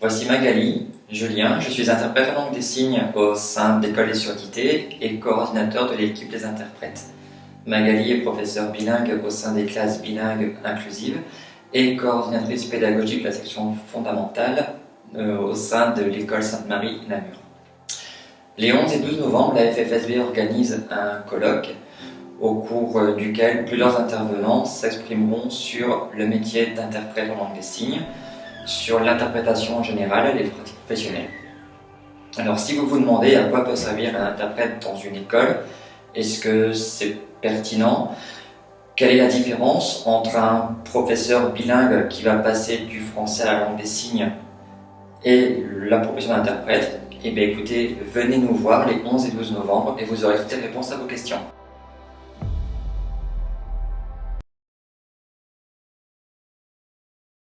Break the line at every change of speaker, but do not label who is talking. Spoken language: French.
Voici Magali, Julien, je suis interprète en langue des signes au sein d'École des surdités et coordinateur de l'équipe des interprètes. Magali est professeure bilingue au sein des classes bilingues inclusives et coordinatrice pédagogique de la section fondamentale euh, au sein de l'école Sainte-Marie Namur. Les 11 et 12 novembre, la FFSB organise un colloque au cours euh, duquel plusieurs intervenants s'exprimeront sur le métier d'interprète en langue des signes, sur l'interprétation générale et les pratiques professionnelles. Alors si vous vous demandez à quoi peut servir un interprète dans une école, est-ce que c'est pertinent? Quelle est la différence entre un professeur bilingue qui va passer du français à la langue des signes et la profession d'interprète? Eh bien écoutez, venez nous voir les 11 et 12 novembre et vous aurez toutes les réponses à vos questions.